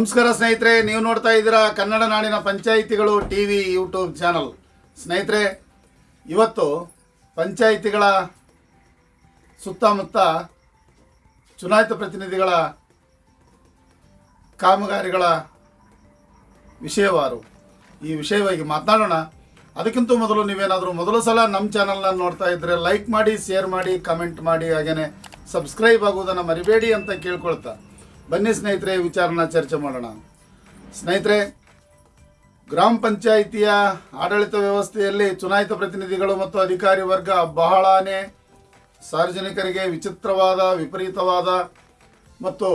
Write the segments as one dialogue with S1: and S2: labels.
S1: ನಮಸ್ಕಾರ ಸ್ನೇಹಿತರೆ, ನೀವು ನೋಡ್ತಾ ಇದ್ದೀರಾ ಕನ್ನಡ ನಾಡಿನ ಪಂಚಾಯಿತಿಗಳು ಟಿ ವಿ ಯೂಟ್ಯೂಬ್ ಚಾನಲ್. ಸ್ನೇಹಿತರೆ, ಇವತ್ತು ಪಂಚಾಯಿತಿಗಳ ಸುತ್ತಮುತ್ತ ಚುನಾಯಿತ ಪ್ರತಿನಿಧಿಗಳ ಕಾಮಗಾರಿಗಳ ವಿಷಯವಾರು. ಈ ವಿಷಯವಾಗಿ ಮಾತನಾಡೋಣ. ಅದಕ್ಕಿಂತ ಮೊದಲು ನೀವೇನಾದರೂ ಮೊದಲ ಸಲ ನಮ್ಮ ಚಾನಲ್ನ ನೋಡ್ತಾ ಇದ್ದರೆ ಲೈಕ್ ಮಾಡಿ, ಶೇರ್ ಮಾಡಿ, ಕಮೆಂಟ್ ಮಾಡಿ ಹಾಗೆಯೇ ಸಬ್ಸ್ಕ್ರೈಬ್ ಆಗುವುದನ್ನು ಮರಿಬೇಡಿ ಅಂತ ಕೇಳ್ಕೊಳ್ತಾ. ಬನ್ನಿ ಸ್ನೇಹಿತರೆ, ವಿಚಾರನ ಚರ್ಚೆ ಮಾಡೋಣ. ಸ್ನೇಹಿತರೆ, ಗ್ರಾಮ ಪಂಚಾಯಿತಿಯ ಆಡಳಿತ ವ್ಯವಸ್ಥೆಯಲ್ಲಿ ಚುನಾಯಿತ ಪ್ರತಿನಿಧಿಗಳು ಮತ್ತು ಅಧಿಕಾರಿ ವರ್ಗ ಬಹಳನೇ ಸಾರ್ವಜನಿಕರಿಗೆ ವಿಚಿತ್ರವಾದ, ವಿಪರೀತವಾದ ಮತ್ತು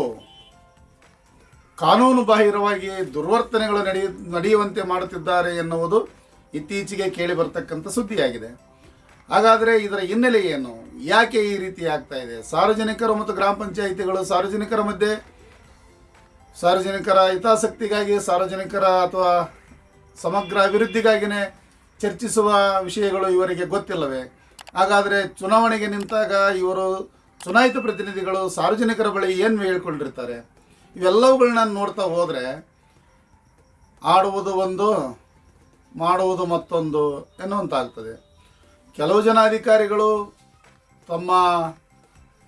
S1: ಕಾನೂನು ಬಾಹಿರವಾಗಿ ದುರ್ವರ್ತನೆಗಳು ನಡೆಯ ನಡೆಯುವಂತೆ ಮಾಡುತ್ತಿದ್ದಾರೆ ಎನ್ನುವುದು ಇತ್ತೀಚೆಗೆ ಕೇಳಿ ಬರ್ತಕ್ಕಂಥ ಸುದ್ದಿಯಾಗಿದೆ. ಹಾಗಾದರೆ ಇದರ ಹಿನ್ನೆಲೆ ಏನು ಯಾಕೆ ಈ ರೀತಿ ಆಗ್ತಾ ಇದೆ? ಸಾರ್ವಜನಿಕರು ಮತ್ತು ಗ್ರಾಮ ಪಂಚಾಯಿತಿಗಳು ಸಾರ್ವಜನಿಕರ ಮಧ್ಯೆ ಸಾರ್ವಜನಿಕರ ಹಿತಾಸಕ್ತಿಗಾಗಿ, ಸಾರ್ವಜನಿಕರ ಅಥವಾ ಸಮಗ್ರ ಅಭಿವೃದ್ಧಿಗಾಗಿಯೇ ಚರ್ಚಿಸುವ ವಿಷಯಗಳು ಇವರಿಗೆ ಗೊತ್ತಿಲ್ಲವೇ? ಹಾಗಾದರೆ ಚುನಾವಣೆಗೆ ನಿಂತಾಗ ಇವರು ಚುನಾಯಿತ ಪ್ರತಿನಿಧಿಗಳು ಸಾರ್ವಜನಿಕರ ಬಳಿ ಏನು ಹೇಳ್ಕೊಂಡಿರ್ತಾರೆ? ಇವೆಲ್ಲವುಗಳನ್ನ ನೋಡ್ತಾ ಹೋದರೆ ಆಡುವುದು ಒಂದು, ಮಾಡುವುದು ಮತ್ತೊಂದು ಎನ್ನುವಂತಾಗ್ತದೆ. ಕೆಲವು ಜನ ಅಧಿಕಾರಿಗಳು ತಮ್ಮ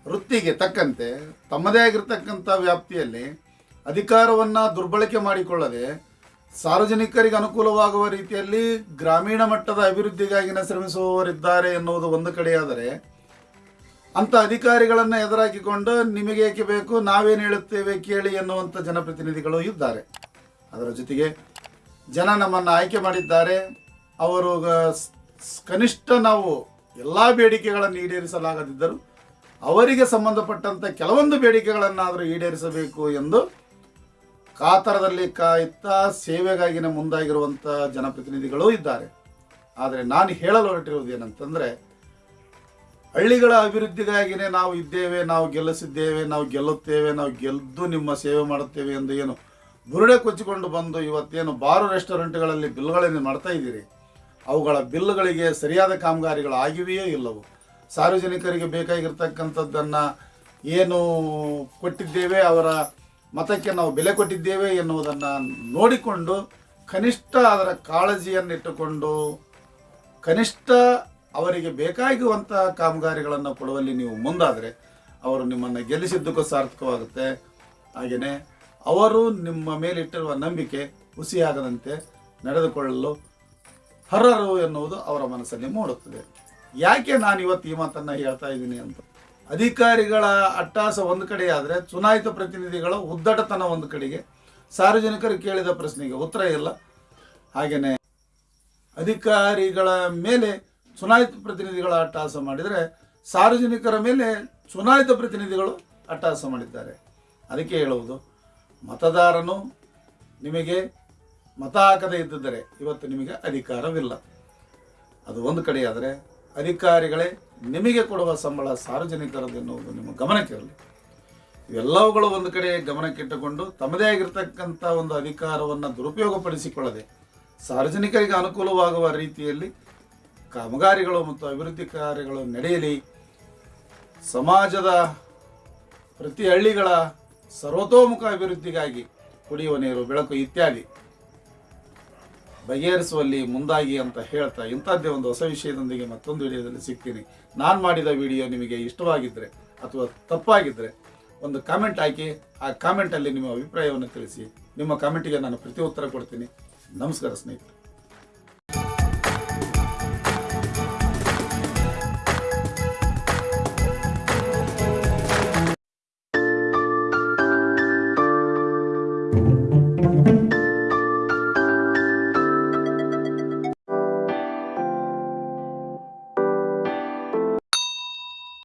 S1: ವೃತ್ತಿಗೆ ತಕ್ಕಂತೆ, ತಮ್ಮದೇ ಆಗಿರ್ತಕ್ಕಂಥ ವ್ಯಾಪ್ತಿಯಲ್ಲಿ ಅಧಿಕಾರವನ್ನು ದುರ್ಬಳಕೆ ಮಾಡಿಕೊಳ್ಳದೆ ಸಾರ್ವಜನಿಕರಿಗೆ ಅನುಕೂಲವಾಗುವ ರೀತಿಯಲ್ಲಿ ಗ್ರಾಮೀಣ ಮಟ್ಟದ ಅಭಿವೃದ್ಧಿಗಾಗಿನ ಶ್ರಮಿಸುವವರಿದ್ದಾರೆ ಎನ್ನುವುದು ಒಂದು ಕಡೆಯಾದರೆ ಅಂಥ ಅಧಿಕಾರಿಗಳನ್ನು ಎದುರಾಕಿಕೊಂಡು ನಿಮಗೆ ಏಕೆ ಬೇಕು, ನಾವೇನು ಹೇಳುತ್ತೇವೆ ಕೇಳಿ ಎನ್ನುವಂಥ ಜನಪ್ರತಿನಿಧಿಗಳು ಇದ್ದಾರೆ. ಅದರ ಜೊತೆಗೆ ಜನ ನಮ್ಮನ್ನು ಆಯ್ಕೆ ಮಾಡಿದ್ದಾರೆ. ಅವರು ಕನಿಷ್ಠ ನಾವು ಎಲ್ಲ ಬೇಡಿಕೆಗಳನ್ನು ಈಡೇರಿಸಲಾಗದಿದ್ದರೂ ಅವರಿಗೆ ಸಂಬಂಧಪಟ್ಟಂಥ ಕೆಲವೊಂದು ಬೇಡಿಕೆಗಳನ್ನಾದರೂ ಈಡೇರಿಸಬೇಕು ಎಂದು ಕಾತರದಲ್ಲಿ ಕಾಯುತ್ತಾ ಸೇವೆಗಾಗಿನ ಮುಂದಾಗಿರುವಂಥ ಜನಪ್ರತಿನಿಧಿಗಳೂ ಇದ್ದಾರೆ. ಆದರೆ ನಾನು ಹೇಳಲು ಹೊರಟಿರುವುದು ಏನಂತಂದರೆ, ಹಳ್ಳಿಗಳ ಅಭಿವೃದ್ಧಿಗಾಗಿಯೇ ನಾವು ಇದ್ದೇವೆ, ನಾವು ಗೆಲ್ಲಿಸಿದ್ದೇವೆ, ನಾವು ಗೆಲ್ಲುತ್ತೇವೆ, ನಾವು ಗೆದ್ದು ನಿಮ್ಮ ಸೇವೆ ಮಾಡುತ್ತೇವೆ ಎಂದು ಏನು ಬುರುಡೆ ಕೊಚ್ಚಿಕೊಂಡು ಬಂದು ಇವತ್ತೇನು ಬಾರು ರೆಸ್ಟೋರೆಂಟ್ಗಳಲ್ಲಿ ಬಿಲ್ಗಳನ್ನು ಮಾಡ್ತಾ ಇದ್ದೀರಿ? ಅವುಗಳ ಬಿಲ್ಗಳಿಗೆ ಸರಿಯಾದ ಕಾಮಗಾರಿಗಳು ಆಗಿವೆಯೋ ಇಲ್ಲವೋ? ಸಾರ್ವಜನಿಕರಿಗೆ ಬೇಕಾಗಿರ್ತಕ್ಕಂಥದ್ದನ್ನು ಏನು ಕೊಟ್ಟಿದ್ದೇವೆ ಅವರ ಮತಕ್ಕೆ ನಾವು ಬೆಲೆ ಕೊಟ್ಟಿದ್ದೇವೆ ಎನ್ನುವುದನ್ನು ನೋಡಿಕೊಂಡು ಕನಿಷ್ಠ ಅದರ ಕಾಳಜಿಯನ್ನಿಟ್ಟುಕೊಂಡು ಕನಿಷ್ಠ ಅವರಿಗೆ ಬೇಕಾಗುವಂಥ ಕಾಮಗಾರಿಗಳನ್ನು ಕೊಡುವಲ್ಲಿ ನೀವು ಮುಂದಾದರೆ ಅವರು ನಿಮ್ಮನ್ನು ಗೆಲ್ಲಿಸಿದ್ದಕ್ಕೂ ಸಾರ್ಥಕವಾಗುತ್ತೆ. ಹಾಗೆಯೇ ಅವರು ನಿಮ್ಮ ಮೇಲಿಟ್ಟಿರುವ ನಂಬಿಕೆ ಹುಸಿಯಾಗದಂತೆ ನಡೆದುಕೊಳ್ಳಲು ಹರರು ಎನ್ನುವುದು ಅವರ ಮನಸ್ಸಲ್ಲಿ ಮೂಡುತ್ತದೆ. ಯಾಕೆ ನಾನು ಇವತ್ತು ಈ ಮಾತನ್ನು ಹೇಳ್ತಾ ಇದ್ದೀನಿ ಅಂತ? ಅಧಿಕಾರಿಗಳ ಅಟ್ಟಾಸ ಒಂದು ಆದರೆ ಚುನಾಯಿತ ಪ್ರತಿನಿಧಿಗಳ ಉದ್ದಟತನ ಒಂದು ಕಡೆಗೆ. ಸಾರ್ವಜನಿಕರು ಕೇಳಿದ ಪ್ರಶ್ನೆಗೆ ಉತ್ತರ ಇಲ್ಲ. ಹಾಗೆಯೇ ಅಧಿಕಾರಿಗಳ ಮೇಲೆ ಚುನಾಯಿತ ಪ್ರತಿನಿಧಿಗಳ ಅಟ್ಟಹಾಸ ಮಾಡಿದರೆ ಸಾರ್ವಜನಿಕರ ಮೇಲೆ ಚುನಾಯಿತ ಪ್ರತಿನಿಧಿಗಳು ಅಟ್ಟಹಾಸ ಮಾಡಿದ್ದಾರೆ. ಅದಕ್ಕೆ ಹೇಳುವುದು, ಮತದಾರನು ನಿಮಗೆ ಮತ ಹಾಕದೇ ಇದ್ದಿದ್ದರೆ ಇವತ್ತು ನಿಮಗೆ ಅಧಿಕಾರವಿಲ್ಲ. ಅದು ಒಂದು ಕಡೆಯಾದರೆ ಅಧಿಕಾರಿಗಳೇ ನಿಮಗೆ ಕೊಡುವ ಸಂಬಳ ಸಾರ್ವಜನಿಕರದ್ದು ಎನ್ನುವುದು ನಿಮ್ಮ ಗಮನಕ್ಕಿರಲಿ ಇವೆಲ್ಲವುಗಳು ಒಂದು ಕಡೆ ಗಮನಕ್ಕಿಟ್ಟುಕೊಂಡು ತಮ್ಮದೇ ಆಗಿರ್ತಕ್ಕಂಥ ಒಂದು ಅಧಿಕಾರವನ್ನು ದುರುಪಯೋಗಪಡಿಸಿಕೊಳ್ಳದೆ ಸಾರ್ವಜನಿಕರಿಗೆ ಅನುಕೂಲವಾಗುವ ರೀತಿಯಲ್ಲಿ ಕಾಮಗಾರಿಗಳು ಮತ್ತು ಅಭಿವೃದ್ಧಿ ಕಾರ್ಯಗಳು ನಡೆಯಲಿ. ಸಮಾಜದ ಪ್ರತಿ ಹಳ್ಳಿಗಳ ಸರ್ವತೋಮುಖ ಅಭಿವೃದ್ಧಿಗಾಗಿ ಕುಡಿಯುವ ನೀರು, ಬೆಳಕು ಇತ್ಯಾದಿ. ಬಗೆಹರಿಸುವಲ್ಲಿ ಮುಂದಾಗಿ ಅಂತ ಹೇಳ್ತಾ ಇಂಥದ್ದೇ ಒಂದು ಹೊಸ ವಿಷಯದೊಂದಿಗೆ ಮತ್ತೊಂದು ವಿಡಿಯೋದಲ್ಲಿ ಸಿಗ್ತೀನಿ. ನಾನು ಮಾಡಿದ ವಿಡಿಯೋ ನಿಮಗೆ ಇಷ್ಟವಾಗಿದ್ದರೆ ಅಥವಾ ತಪ್ಪಾಗಿದ್ದರೆ ಒಂದು ಕಾಮೆಂಟ್ ಹಾಕಿ, ಆ ಕಾಮೆಂಟಲ್ಲಿ ನಿಮ್ಮ ಅಭಿಪ್ರಾಯವನ್ನು ತಿಳಿಸಿ. ನಿಮ್ಮ ಕಾಮೆಂಟಿಗೆ ನಾನು ಪ್ರತಿ ಉತ್ತರ ಕೊಡ್ತೀನಿ. ನಮಸ್ಕಾರ ಸ್ನೇಹಿತರೆ.